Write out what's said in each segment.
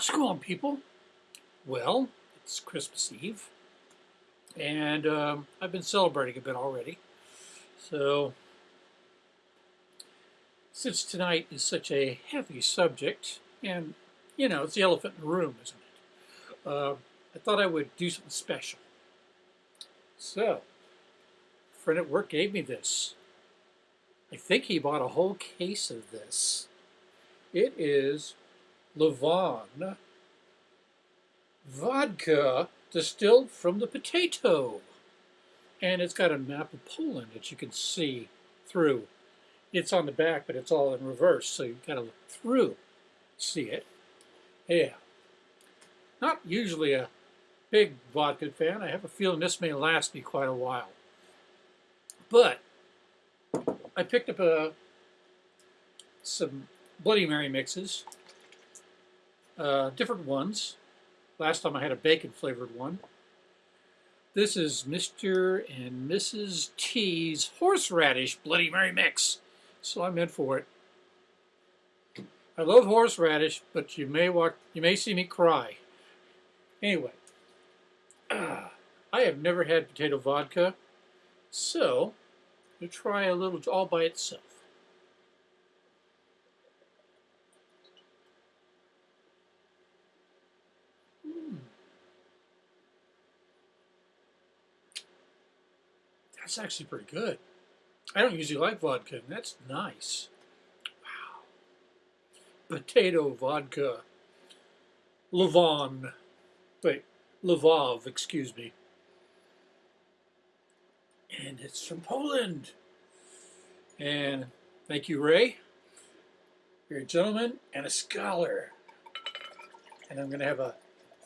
How's it going, people? Well, it's Christmas Eve, and um, I've been celebrating a bit already. So, since tonight is such a heavy subject, and you know, it's the elephant in the room, isn't it? Uh, I thought I would do something special. So, a friend at work gave me this. I think he bought a whole case of this. It is Lavon vodka distilled from the potato. And it's got a map of Poland that you can see through. It's on the back, but it's all in reverse, so you've got to look through, see it. Yeah. Not usually a big vodka fan. I have a feeling this may last me quite a while. But I picked up a, uh, some Bloody Mary mixes, uh, different ones. Last time I had a bacon flavored one. This is Mr. and Mrs. T's horseradish Bloody Mary mix. So I'm in for it. I love horseradish, but you may walk, you may see me cry. Anyway, uh, I have never had potato vodka, so we try a little all by itself. That's actually pretty good. I don't usually like vodka, and that's nice. Wow. Potato vodka. Levon. Wait, Lvov, excuse me. And it's from Poland. And thank you, Ray. You're a gentleman and a scholar. And I'm going to have a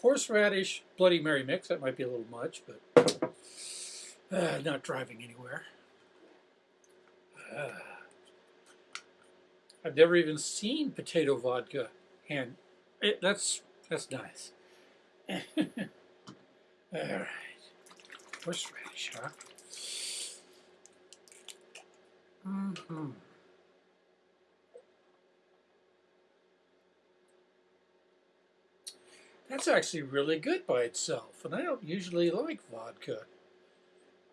horseradish Bloody Mary mix. That might be a little much, but uh, not driving anywhere. Uh, I've never even seen potato vodka, and it, that's that's nice. All right, horseradish, huh? Mm -hmm. That's actually really good by itself, and I don't usually like vodka.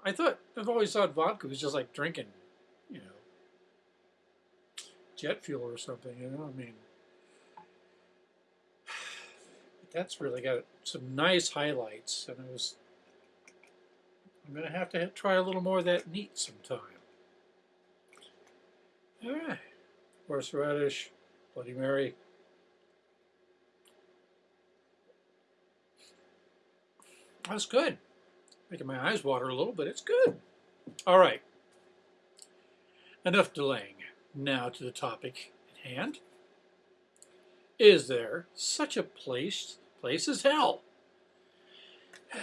I thought, I've always thought vodka was just like drinking, you know, jet fuel or something, you know, I mean, that's really got some nice highlights, and I was, I'm going to have to try a little more of that neat sometime. All right. Horseradish, Bloody Mary. That's good. Making my eyes water a little, but it's good. All right. Enough delaying. Now to the topic at hand. Is there such a place, place as hell?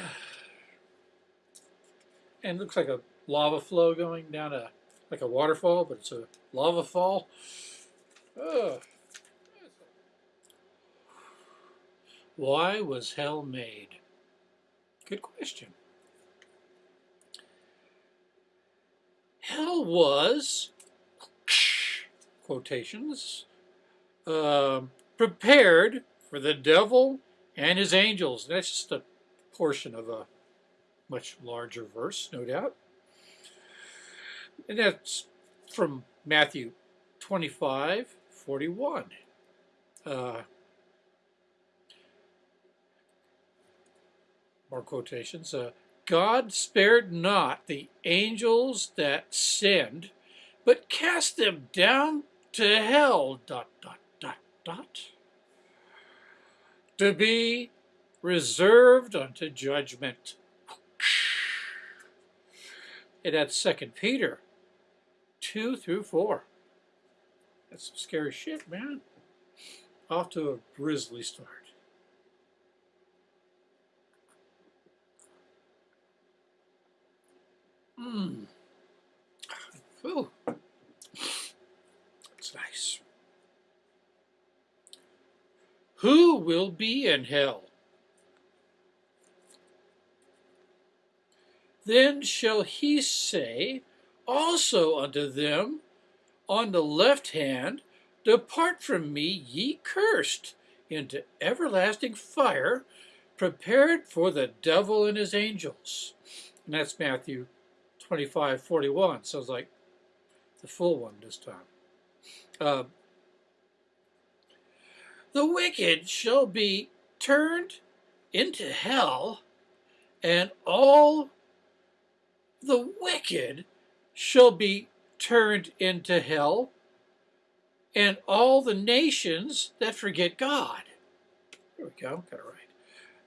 And looks like a lava flow going down a like a waterfall, but it's a lava fall. Ugh. Why was hell made? Good question. Hell was, quotations, uh, prepared for the devil and his angels. That's just a portion of a much larger verse, no doubt. And that's from Matthew 25, 41. Uh, more quotations. Uh, God spared not the angels that sinned, but cast them down to hell, dot, dot, dot, dot, to be reserved unto judgment. And that's Second Peter 2 through 4. That's some scary shit, man. Off to a grisly start. Mmm. Ooh. It's nice. Who will be in hell? Then shall he say, also unto them on the left hand, Depart from me, ye cursed, into everlasting fire prepared for the devil and his angels. And that's Matthew 25, 41. So it's like the full one this time. Uh, the wicked shall be turned into hell, and all the wicked shall be turned into hell, and all the nations that forget God. There we go, got it right.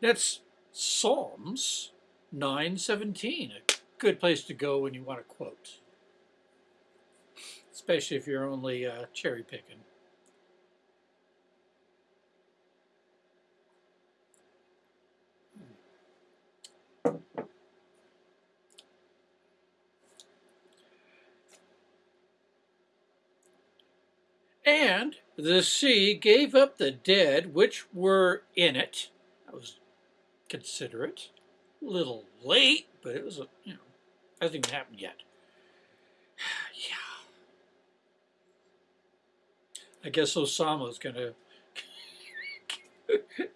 That's Psalms 9:17, a good place to go when you want to quote, especially if you're only uh, cherry picking. And the sea gave up the dead which were in it. That was considerate. A little late, but it was, a, you know, hasn't even happened yet. yeah. I guess Osama's going to.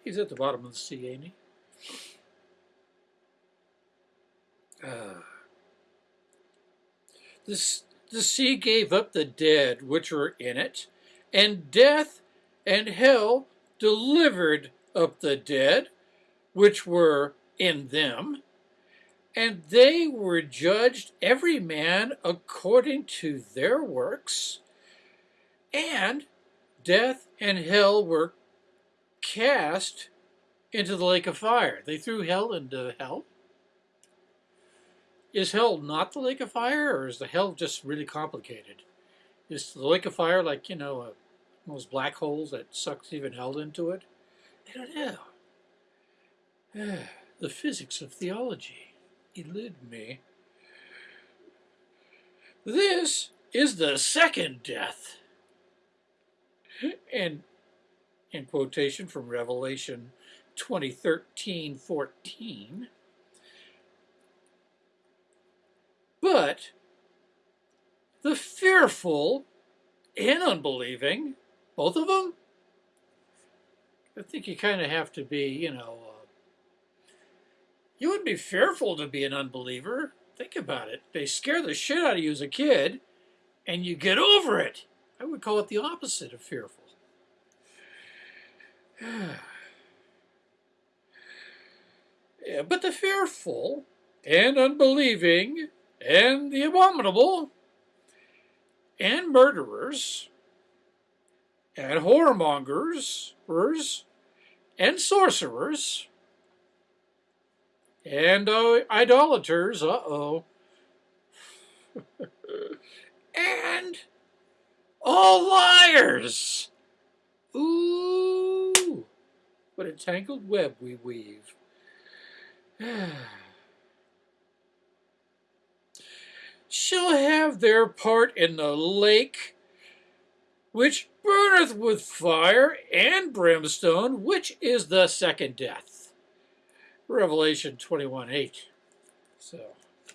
He's at the bottom of the sea, ain't he? Uh, this, the sea gave up the dead which were in it, and death and hell delivered up the dead which were in them, and they were judged every man according to their works, and death and hell were cast into the lake of fire. They threw hell into hell. Is hell not the lake of fire, or is the hell just really complicated? Is the lake of fire like, you know, a those black holes that sucks even hell into it? I don't know. the physics of theology elude me. This is the second death. And in quotation from Revelation 2013 14. But the fearful and unbelieving both of them? I think you kind of have to be, you know, uh, you would be fearful to be an unbeliever. Think about it. They scare the shit out of you as a kid, and you get over it. I would call it the opposite of fearful. yeah, but the fearful and unbelieving and the abominable and murderers and whoremongers and sorcerers and uh, idolaters, uh-oh, and all liars. Ooh, what a tangled web we weave. Shall have their part in the lake which burneth with fire and brimstone, which is the second death. Revelation 21 8. So,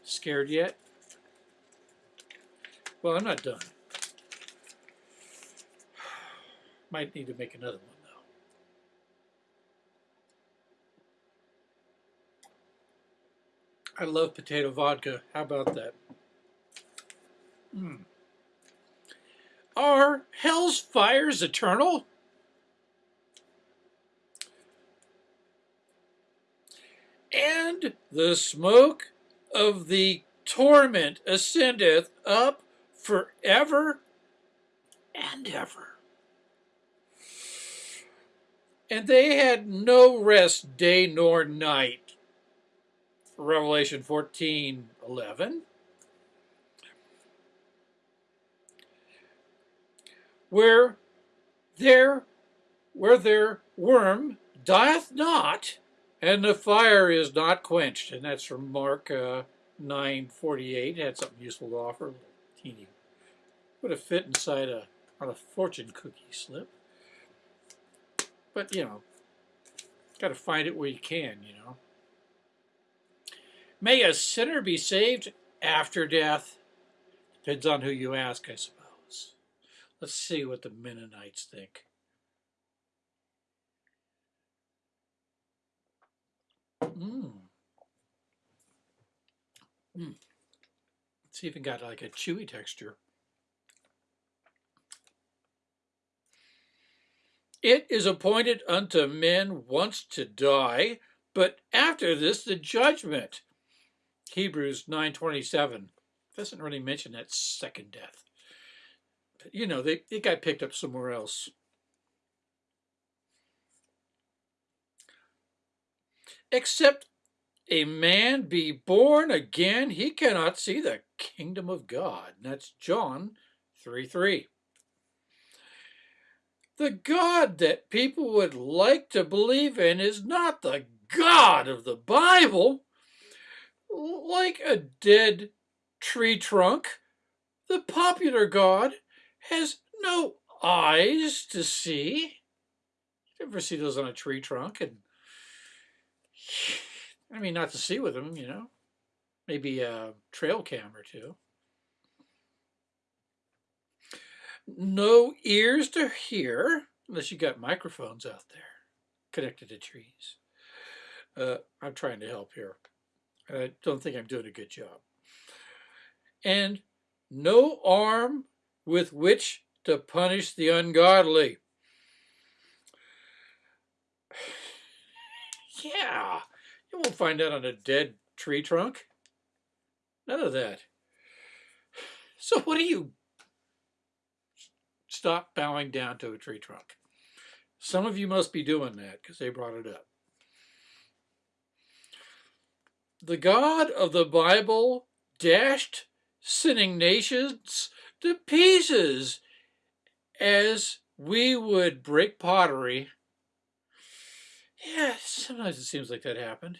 scared yet? Well, I'm not done. Might need to make another one, though. I love potato vodka. How about that? Hmm. Are hell's fires eternal? And the smoke of the torment ascendeth up forever and ever. And they had no rest day nor night. Revelation 14 11. where there where their worm dieth not, and the fire is not quenched. And that's from Mark uh, 9.48. Had something useful to offer. Teeny. Would have fit inside a, on a fortune cookie slip. But, you know, got to find it where you can, you know. May a sinner be saved after death? Depends on who you ask, I suppose. Let's see what the Mennonites think. Hmm. It's even got like a chewy texture. It is appointed unto men once to die, but after this the judgment. Hebrews 9.27 doesn't really mention that second death. But, you know, they, it got picked up somewhere else. Except a man be born again, he cannot see the kingdom of God. And that's John 3 3. The God that people would like to believe in is not the God of the Bible. Like a dead tree trunk, the popular God has no eyes to see. You ever see those on a tree trunk? And I mean, not to see with them, you know. Maybe a trail cam or two. No ears to hear, unless you got microphones out there connected to trees. Uh, I'm trying to help here. I don't think I'm doing a good job. And no arm with which to punish the ungodly. Yeah, you won't find that on a dead tree trunk. None of that. So what do you stop bowing down to a tree trunk? Some of you must be doing that because they brought it up. The God of the Bible dashed sinning nations to pieces as we would break pottery yeah, sometimes it seems like that happened.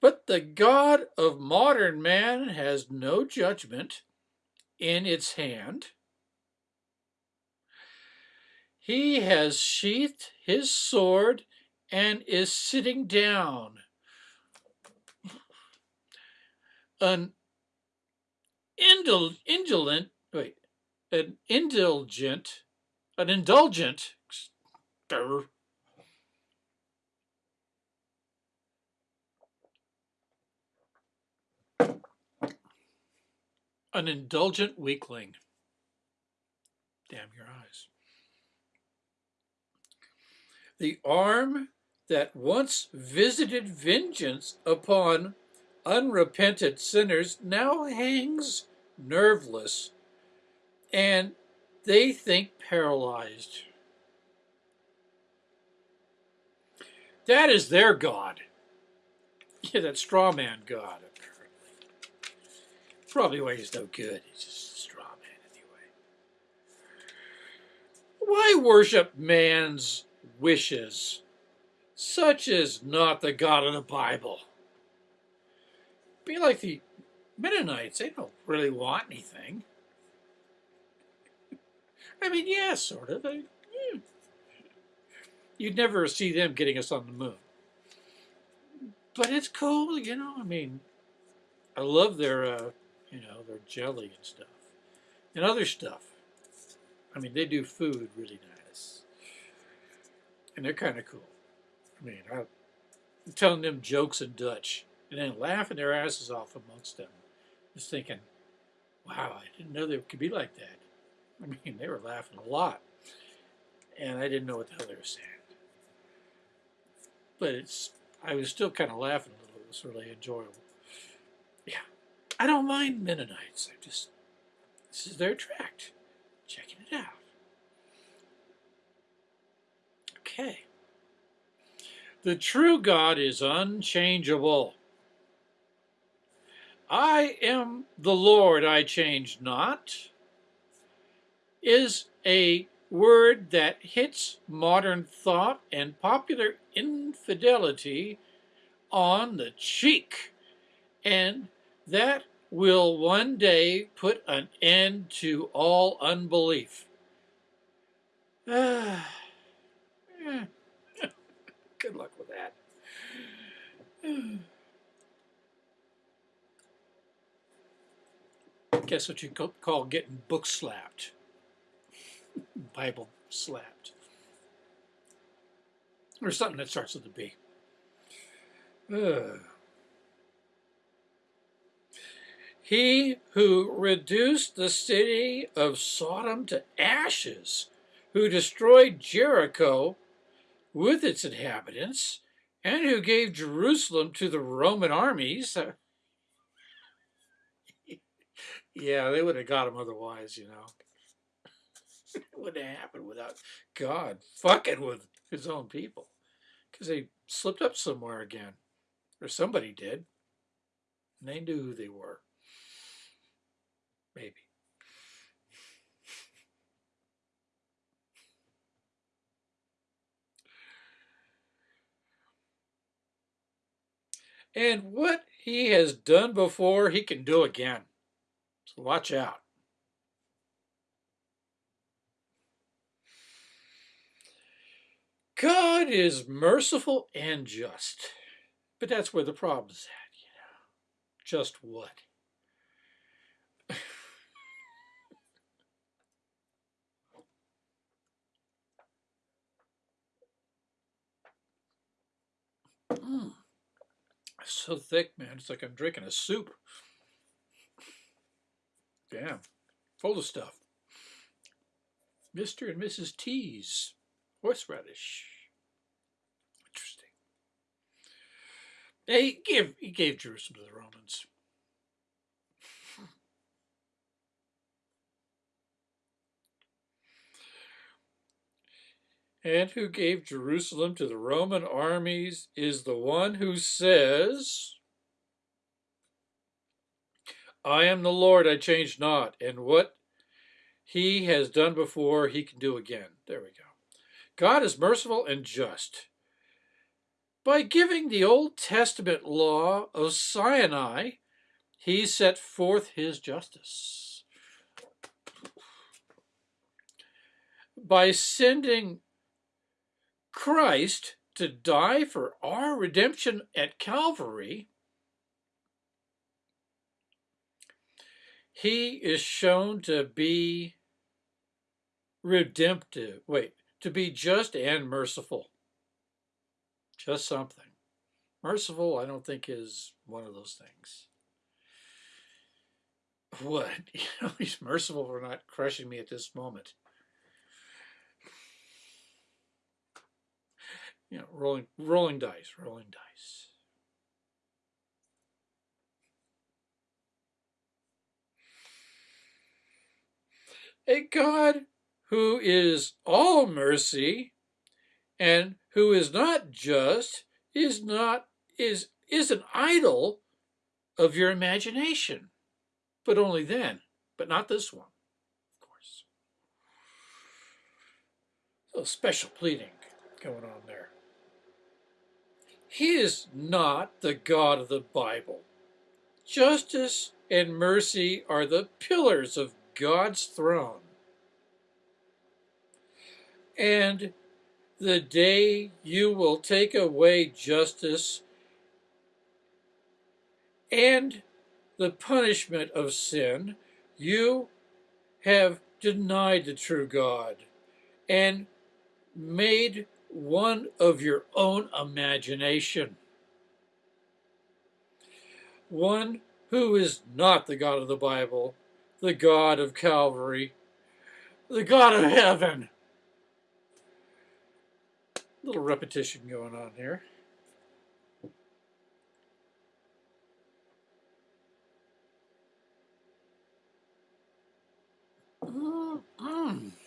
But the God of modern man has no judgment in its hand. He has sheathed his sword and is sitting down. An indul indolent, wait, an indulgent, an indulgent, An indulgent weakling. Damn your eyes. The arm that once visited vengeance upon unrepentant sinners now hangs nerveless and they think paralyzed. That is their God. Yeah, that straw man God. Probably why he's no good. He's just a straw man anyway. Why worship man's wishes? Such is not the God of the Bible. Be like the Mennonites. They don't really want anything. I mean, yeah, sort of. I, yeah. You'd never see them getting us on the moon. But it's cool, you know. I mean, I love their uh, you know, their jelly and stuff. And other stuff. I mean, they do food really nice. And they're kind of cool. I mean, I, I'm telling them jokes in Dutch and then laughing their asses off amongst them. Just thinking, wow, I didn't know they could be like that. I mean, they were laughing a lot. And I didn't know what the hell they were saying. But it's, I was still kind of laughing a little. It was really enjoyable. I don't mind Mennonites. I just, this is their tract. Checking it out. Okay. The true God is unchangeable. I am the Lord, I change not, is a word that hits modern thought and popular infidelity on the cheek and that will one day put an end to all unbelief. Good luck with that. Guess what you call getting book slapped? Bible slapped. Or something that starts with a B. Uh. He who reduced the city of Sodom to ashes, who destroyed Jericho with its inhabitants, and who gave Jerusalem to the Roman armies. yeah, they would have got him otherwise, you know. it wouldn't have happened without God fucking with his own people. Because they slipped up somewhere again. Or somebody did. And they knew who they were. Maybe. And what he has done before, he can do again. So watch out. God is merciful and just. But that's where the problem's at, you know. Just what? So thick, man. It's like I'm drinking a soup. Damn. Full of stuff. Mr. and Mrs. T's. Horseradish. Interesting. He gave, he gave Jerusalem to the Romans. And who gave Jerusalem to the Roman armies is the one who says, I am the Lord, I change not, and what he has done before, he can do again. There we go. God is merciful and just. By giving the Old Testament law of Sinai, he set forth his justice. By sending Christ to die for our redemption at Calvary, he is shown to be redemptive. Wait, to be just and merciful. Just something. Merciful, I don't think, is one of those things. What? You know, he's merciful for not crushing me at this moment. You know, rolling, rolling dice, rolling dice. A God who is all mercy and who is not just is not is is an idol of your imagination. But only then but not this one of course. So special pleading going on there he is not the god of the bible. Justice and mercy are the pillars of god's throne. And the day you will take away justice and the punishment of sin, you have denied the true God and made one of your own imagination. One who is not the God of the Bible, the God of Calvary, the God of heaven little repetition going on here. Mm -hmm.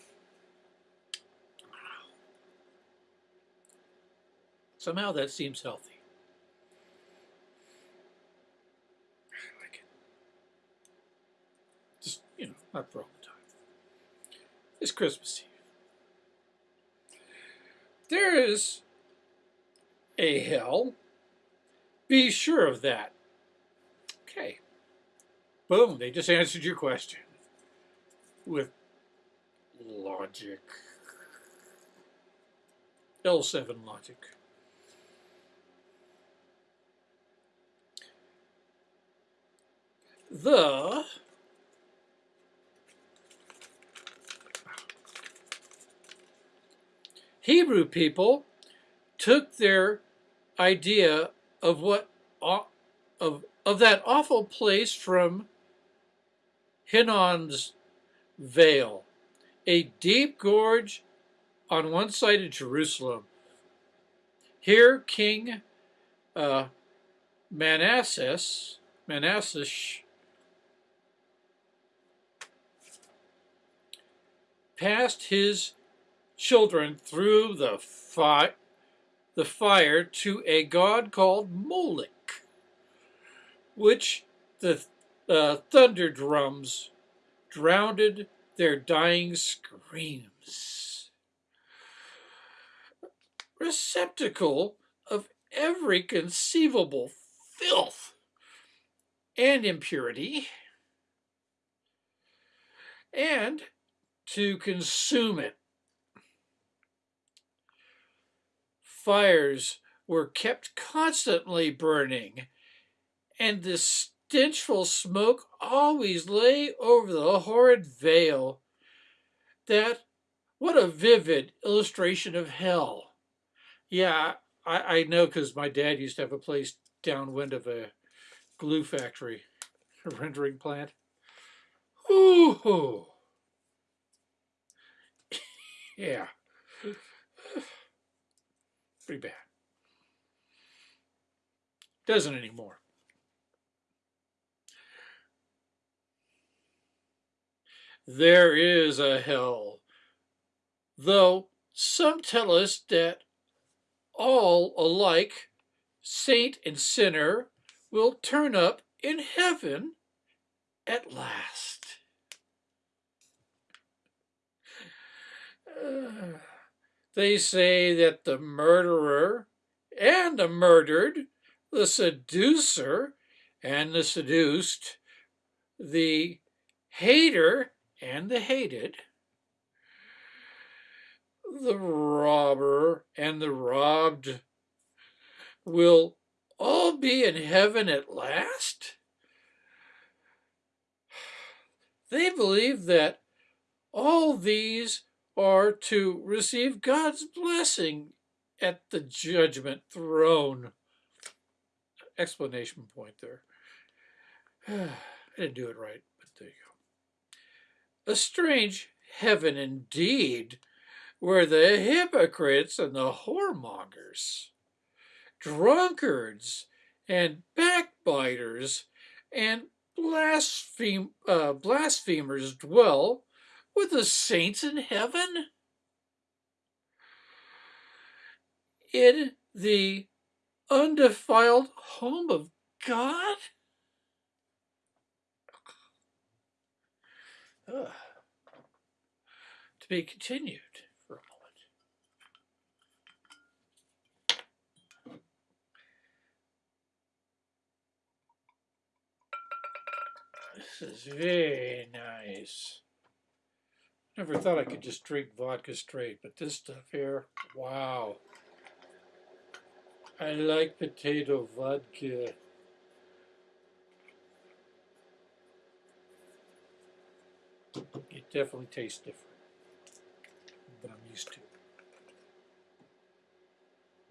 Somehow that seems healthy. I like it. Just, you know, not for all the time. It's Christmas Eve. There is a hell. Be sure of that. Okay. Boom, they just answered your question with logic. L7 logic. The Hebrew people took their idea of what of of that awful place from Hinnom's Vale, a deep gorge on one side of Jerusalem. Here, King uh, Manassas, passed his children through the, the fire to a god called Moloch, which the uh, thunder drums drowned their dying screams. Receptacle of every conceivable filth and impurity, and to consume it. Fires were kept constantly burning, and the stenchful smoke always lay over the horrid vale. That, what a vivid illustration of hell. Yeah, I, I know because my dad used to have a place downwind of a glue factory, a rendering plant. Ooh. Yeah. Pretty bad. Doesn't anymore. There is a hell, though some tell us that all alike, saint and sinner, will turn up in heaven at last. they say that the murderer and the murdered, the seducer and the seduced, the hater and the hated, the robber and the robbed will all be in heaven at last? They believe that all these are to receive God's blessing at the judgment throne. Explanation point there. I didn't do it right, but there you go. A strange heaven indeed, where the hypocrites and the whoremongers, drunkards and backbiters and blaspheme, uh, blasphemers dwell with the saints in heaven? In the undefiled home of God? Ugh. To be continued for a moment. This is very nice. Never thought I could just drink vodka straight, but this stuff here, wow. I like potato vodka. It definitely tastes different than I'm used to.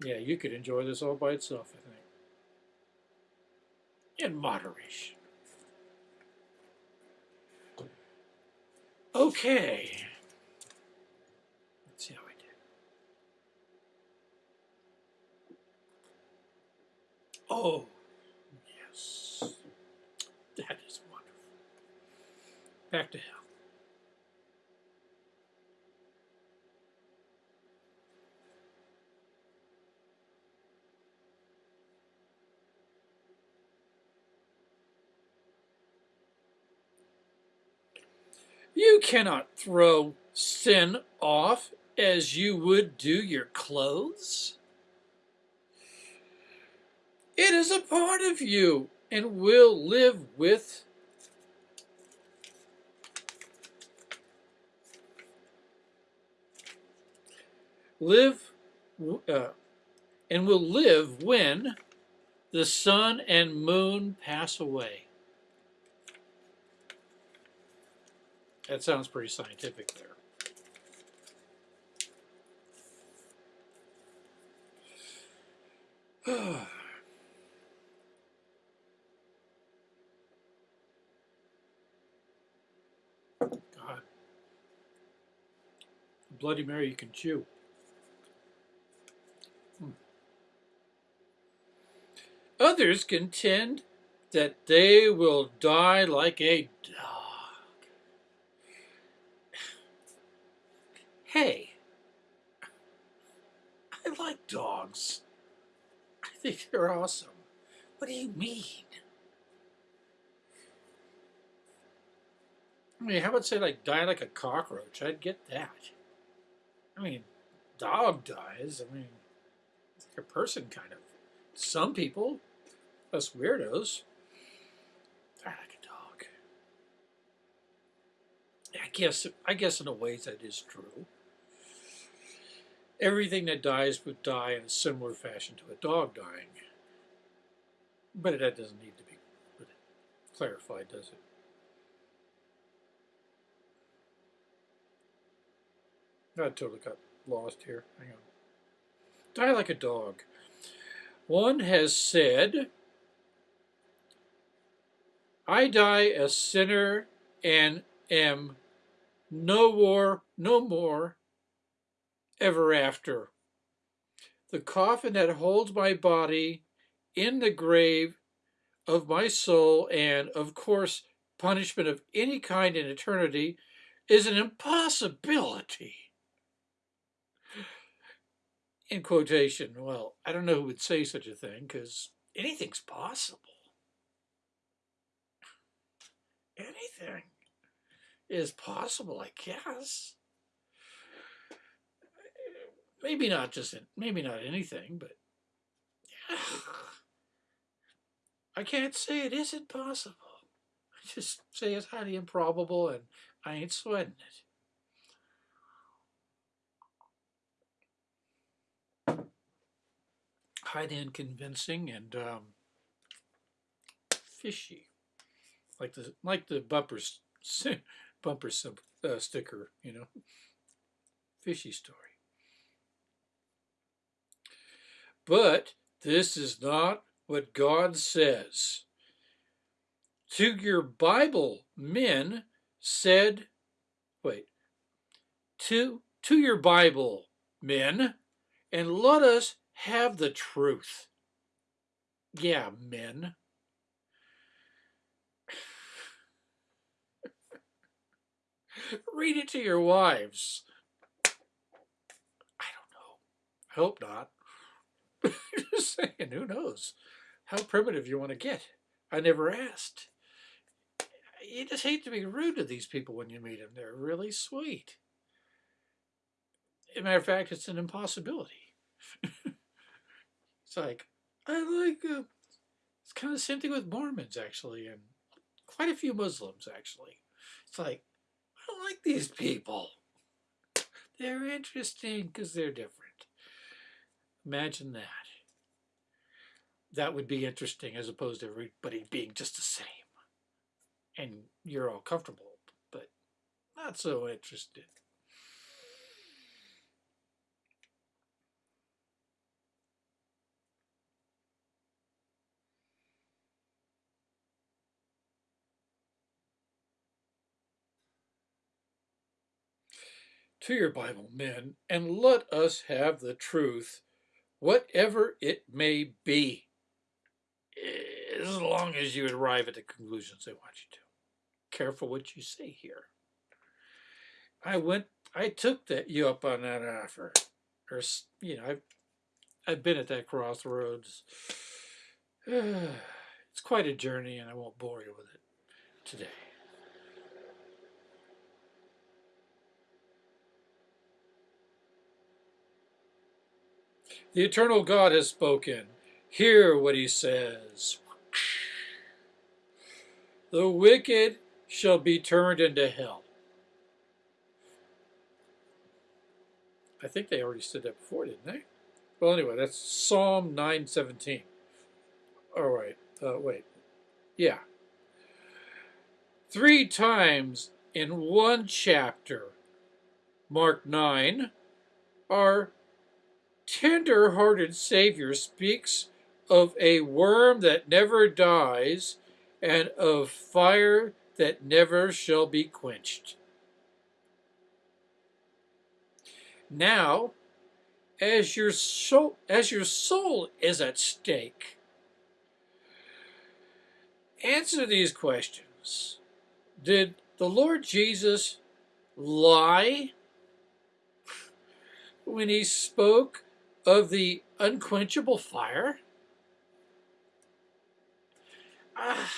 Yeah, you could enjoy this all by itself, I think. In moderation. Okay. Let's see how I did. Oh, yes. That is wonderful. Back to hell. You cannot throw sin off as you would do your clothes. It is a part of you and will live with live uh, and will live when the sun and moon pass away. That sounds pretty scientific there. God. Bloody Mary you can chew. Hmm. Others contend that they will die like a dog. Think they're awesome. What do you mean? I mean, how about say like die like a cockroach? I'd get that. I mean, dog dies. I mean, it's like a person kind of. Some people, us weirdos, die like a dog. I guess I guess in a way that is true. Everything that dies would die in a similar fashion to a dog dying. But that doesn't need to be clarified, does it? I totally got lost here. Hang on. Die like a dog. One has said, I die a sinner and am no more, no more, ever after. The coffin that holds my body in the grave of my soul and, of course, punishment of any kind in eternity is an impossibility in quotation. Well, I don't know who would say such a thing because anything's possible. Anything is possible, I guess. Maybe not just maybe not anything, but yeah. I can't say it isn't possible. I just say it's highly improbable, and I ain't sweating it. high end convincing and um, fishy, like the like the bumpers bumper uh, sticker, you know, fishy story. But this is not what God says. To your Bible men said, wait, to to your Bible men, and let us have the truth. Yeah, men. Read it to your wives. I don't know. I hope not. Just saying, who knows how primitive you want to get. I never asked. You just hate to be rude to these people when you meet them. They're really sweet. As a matter of fact, it's an impossibility. It's like, I like, uh, it's kind of the same thing with Mormons, actually, and quite a few Muslims, actually. It's like, I don't like these people. They're interesting because they're different. Imagine that. That would be interesting as opposed to everybody being just the same. And you're all comfortable, but not so interested. to your Bible, men, and let us have the truth, whatever it may be, as long as you arrive at the conclusions they want you to. Careful what you say here. I went, I took that you up on that offer, or you know, I've, I've been at that crossroads. It's quite a journey, and I won't bore you with it today. The eternal God has spoken. Hear what he says. The wicked shall be turned into hell. I think they already said that before, didn't they? Well, anyway, that's Psalm 917. All right, uh, wait. Yeah. Three times in one chapter, Mark 9, are tender-hearted Savior speaks of a worm that never dies and of fire that never shall be quenched. Now, as your soul, as your soul is at stake, answer these questions. Did the Lord Jesus lie when he spoke of the unquenchable fire? Ah,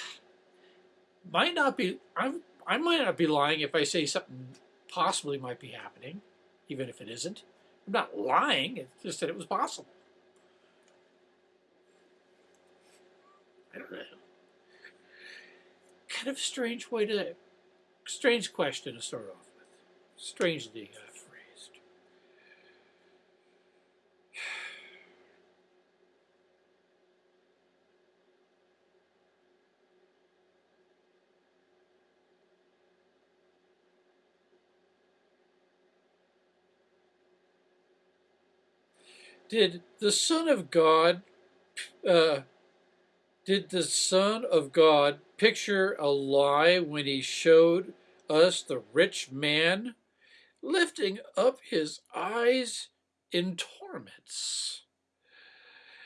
might not be. I'm. I might not be lying if I say something possibly might be happening, even if it isn't. I'm not lying. It's just that it was possible. I don't know. Kind of strange way to, strange question to start off with. Strangely uh, Did the Son of God, uh, did the Son of God picture a lie when he showed us the rich man lifting up his eyes in torments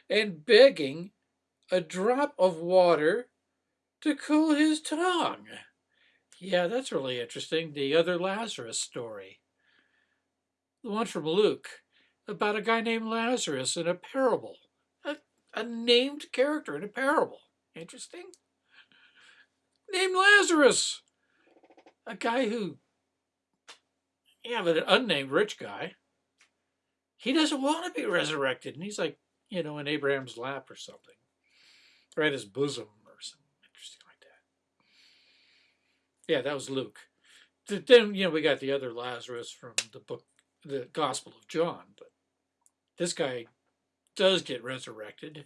and begging a drop of water to cool his tongue? Yeah, that's really interesting. The other Lazarus story. The one from Luke about a guy named Lazarus in a parable. A, a named character in a parable. Interesting. Named Lazarus. A guy who, yeah, but an unnamed rich guy. He doesn't want to be resurrected. And he's like, you know, in Abraham's lap or something. Or at his bosom or something interesting like that. Yeah, that was Luke. Then, you know, we got the other Lazarus from the book, the Gospel of John. But this guy does get resurrected.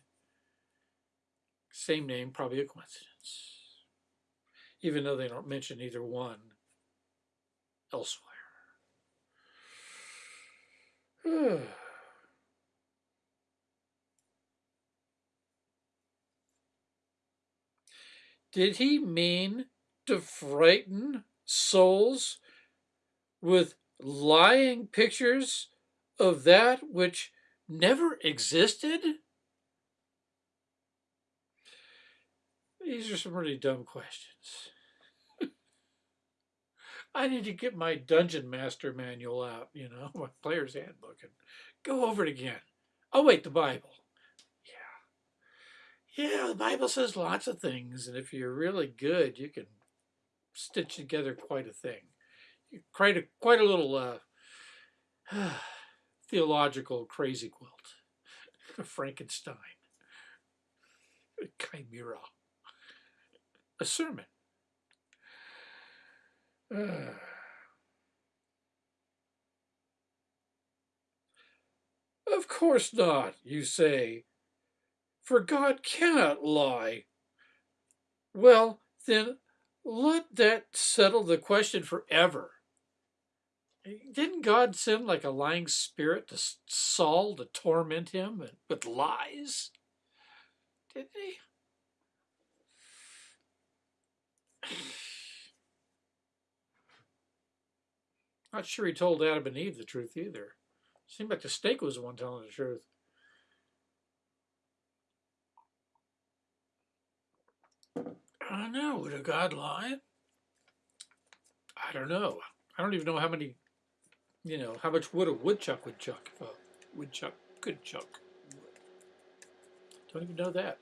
Same name, probably a coincidence. Even though they don't mention either one elsewhere. Did he mean to frighten souls with lying pictures of that which never existed? These are some really dumb questions. I need to get my Dungeon Master manual out, you know, my player's handbook, and go over it again. Oh, wait, the Bible. Yeah. Yeah, the Bible says lots of things, and if you're really good, you can stitch together quite a thing. Quite a, quite a little uh, theological crazy quilt. Frankenstein. A chimera. A sermon. Of course not, you say, for God cannot lie. Well, then let that settle the question forever. Didn't God send like a lying spirit to Saul to torment him with lies? Didn't he? Not sure he told Adam and Eve the truth either. Seemed like the snake was the one telling the truth. I don't know. Would a God lie? I don't know. I don't even know how many you know, how much wood a woodchuck would chuck if a woodchuck could chuck wood. Don't even know that.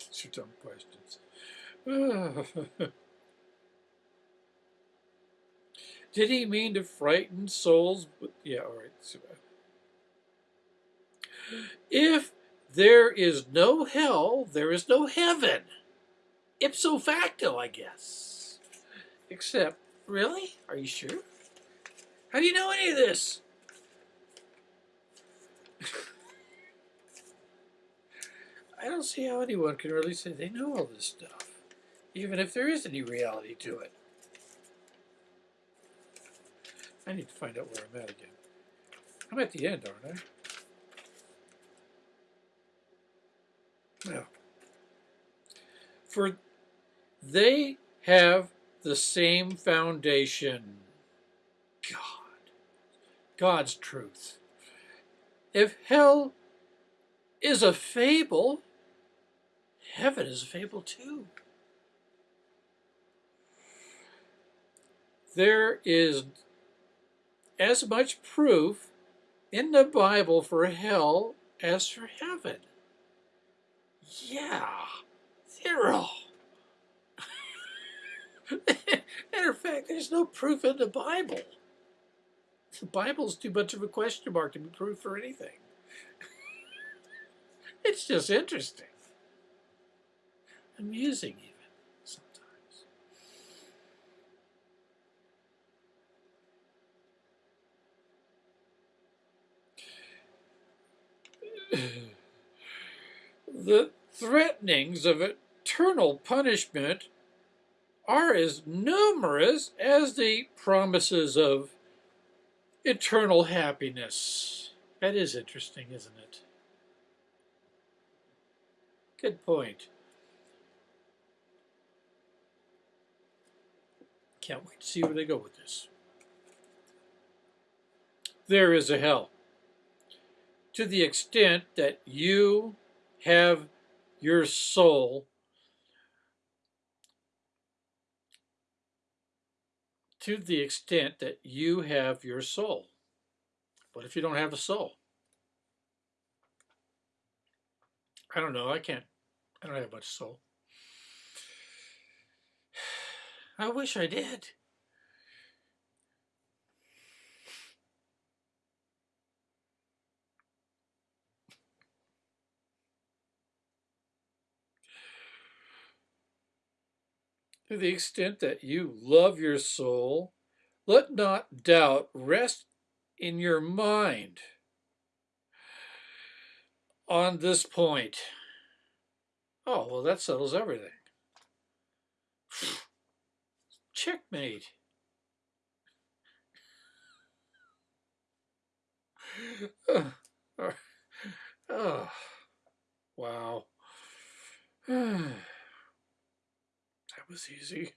These are dumb questions. Did he mean to frighten souls? Yeah, all right. If there is no hell, there is no heaven. Ipso facto, I guess. Except, really? Are you sure? How do you know any of this? I don't see how anyone can really say they know all this stuff, even if there is any reality to it. I need to find out where I'm at again. I'm at the end, aren't I? For they have the same foundation God, God's truth. If hell is a fable, heaven is a fable too. There is as much proof in the Bible for hell as for heaven. Yeah, zero. Matter of fact, there's no proof in the Bible. The Bible's too much of a question mark to be proof for anything. it's just interesting. Amusing, even sometimes. the threatenings of eternal punishment are as numerous as the promises of eternal happiness. That is interesting, isn't it? Good point. Can't wait to see where they go with this. There is a hell. To the extent that you have your soul to the extent that you have your soul. What if you don't have a soul? I don't know. I can't. I don't have much soul. I wish I did. To the extent that you love your soul, let not doubt rest in your mind on this point. Oh, well, that settles everything. Checkmate. oh, wow. Was easy.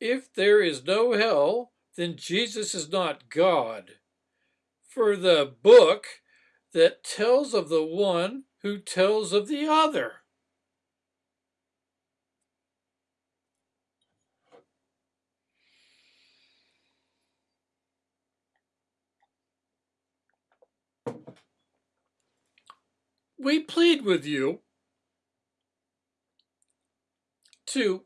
If there is no hell, then Jesus is not God. For the book that tells of the one who tells of the other. We plead with you to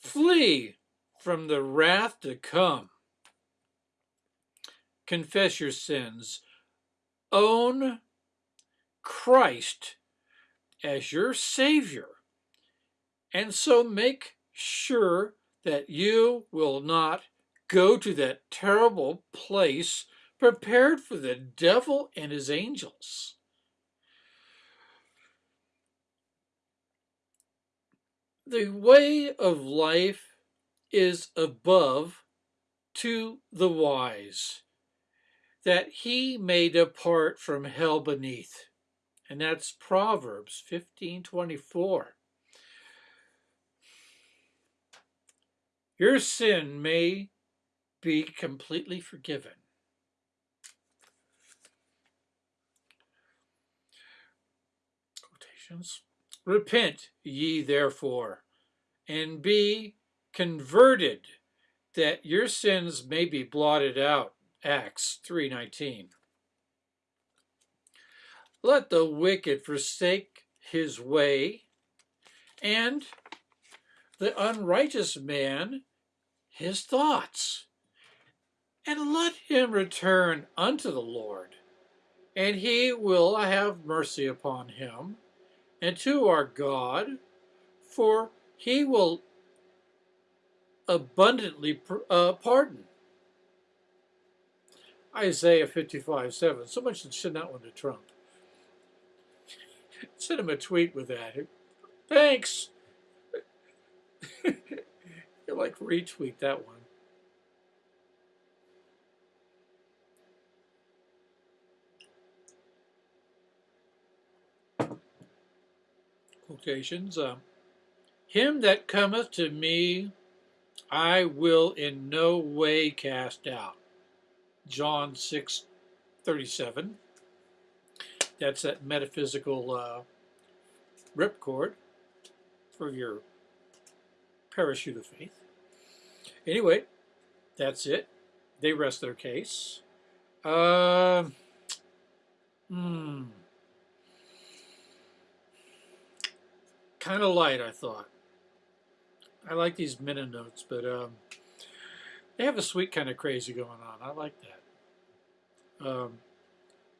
flee from the wrath to come. Confess your sins. Own Christ as your Savior. And so make sure that you will not go to that terrible place prepared for the devil and his angels. The way of life is above to the wise, that he may depart from hell beneath. And that's Proverbs 15:24. Your sin may be completely forgiven. Quotations. Repent ye therefore, and be converted, that your sins may be blotted out. Acts 3.19 Let the wicked forsake his way, and the unrighteous man his thoughts, and let him return unto the Lord, and he will have mercy upon him, and to our God, for he will abundantly uh, pardon. Isaiah 55, 7. Someone should send that one to Trump. send him a tweet with that. Thanks. you like retweet that one. Quotations. Um, Him that cometh to me, I will in no way cast out. John 6 37. That's that metaphysical uh, ripcord for your parachute of faith. Anyway, that's it. They rest their case. Uh, hmm. Kind of light, I thought. I like these minute notes, but um, they have a sweet kind of crazy going on. I like that. Um,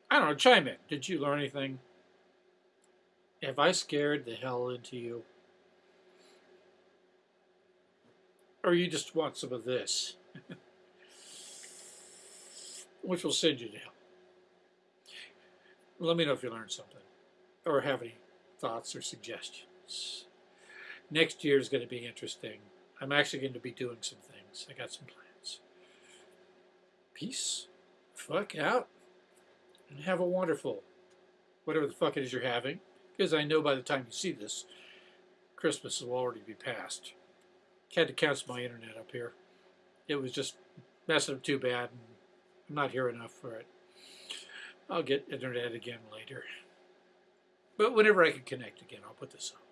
I don't know. Chime in. Did you learn anything? Have I scared the hell into you? Or you just want some of this? Which will send you to hell. Let me know if you learned something or have any thoughts or suggestions. Next year is going to be interesting. I'm actually going to be doing some things. I got some plans. Peace. Fuck out. And have a wonderful, whatever the fuck it is you're having. Because I know by the time you see this, Christmas will already be past. Had to cancel my internet up here. It was just messing up too bad. And I'm not here enough for it. I'll get internet again later. But whenever I can connect again, I'll put this on.